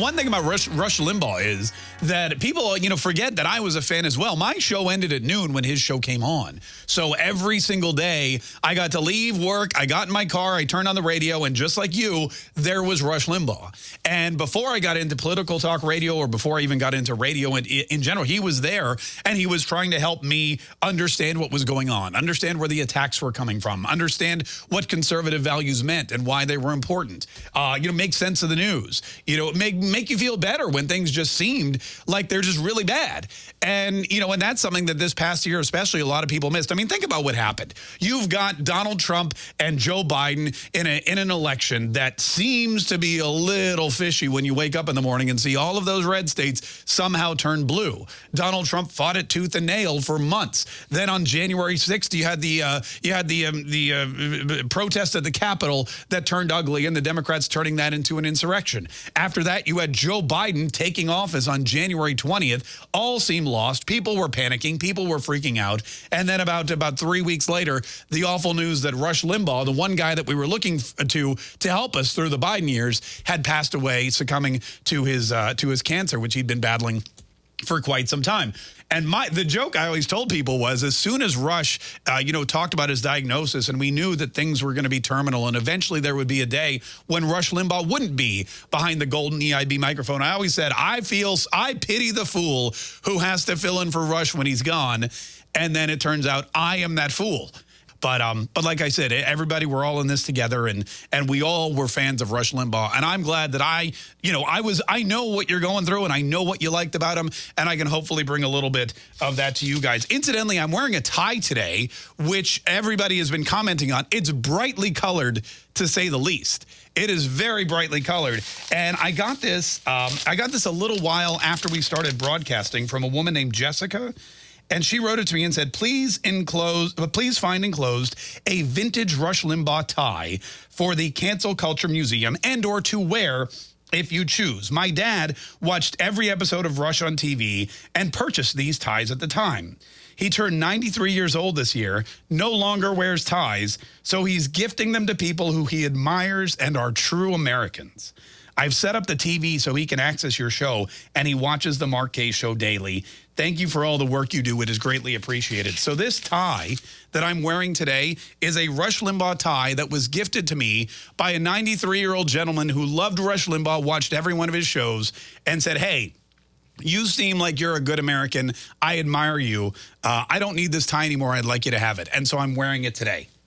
One thing about Rush, Rush, Limbaugh is that people, you know, forget that I was a fan as well. My show ended at noon when his show came on. So every single day, I got to leave work, I got in my car, I turned on the radio, and just like you, there was Rush Limbaugh. And before I got into political talk radio or before I even got into radio in, in general, he was there and he was trying to help me understand what was going on, understand where the attacks were coming from, understand what conservative values meant and why they were important. Uh, you know, make sense of the news. You know, make make you feel better when things just seemed like they're just really bad. And, you know, and that's something that this past year, especially a lot of people missed. I mean, think about what happened. You've got Donald Trump and Joe Biden in, a, in an election that seems to be a little fishy when you wake up in the morning and see all of those red states somehow turn blue. Donald Trump fought it tooth and nail for months. Then on January 6th, you had the uh, you had the um, the uh, protest at the Capitol that turned ugly and the Democrats turning that into an insurrection. After that, you had Joe Biden taking office on January 20th, all seemed lost. People were panicking. People were freaking out. And then about, about three weeks later, the awful news that Rush Limbaugh, the one guy that we were looking to to help us through the Biden years, had passed away, succumbing to his, uh, to his cancer, which he'd been battling for quite some time. And my the joke I always told people was as soon as Rush, uh, you know, talked about his diagnosis and we knew that things were going to be terminal and eventually there would be a day when Rush Limbaugh wouldn't be behind the golden EIB microphone. I always said, I feel, I pity the fool who has to fill in for Rush when he's gone. And then it turns out I am that fool. But um, but like I said, everybody, we're all in this together, and and we all were fans of Rush Limbaugh, and I'm glad that I, you know, I was, I know what you're going through, and I know what you liked about him, and I can hopefully bring a little bit of that to you guys. Incidentally, I'm wearing a tie today, which everybody has been commenting on. It's brightly colored, to say the least. It is very brightly colored, and I got this, um, I got this a little while after we started broadcasting from a woman named Jessica. And she wrote it to me and said, please enclose, uh, please find enclosed a vintage Rush Limbaugh tie for the Cancel Culture Museum and or to wear if you choose. My dad watched every episode of Rush on TV and purchased these ties at the time. He turned 93 years old this year, no longer wears ties, so he's gifting them to people who he admires and are true Americans. I've set up the TV so he can access your show, and he watches the Mark Kaye Show daily. Thank you for all the work you do. It is greatly appreciated. So this tie that I'm wearing today is a Rush Limbaugh tie that was gifted to me by a 93-year-old gentleman who loved Rush Limbaugh, watched every one of his shows, and said, hey, you seem like you're a good American. I admire you. Uh, I don't need this tie anymore. I'd like you to have it. And so I'm wearing it today.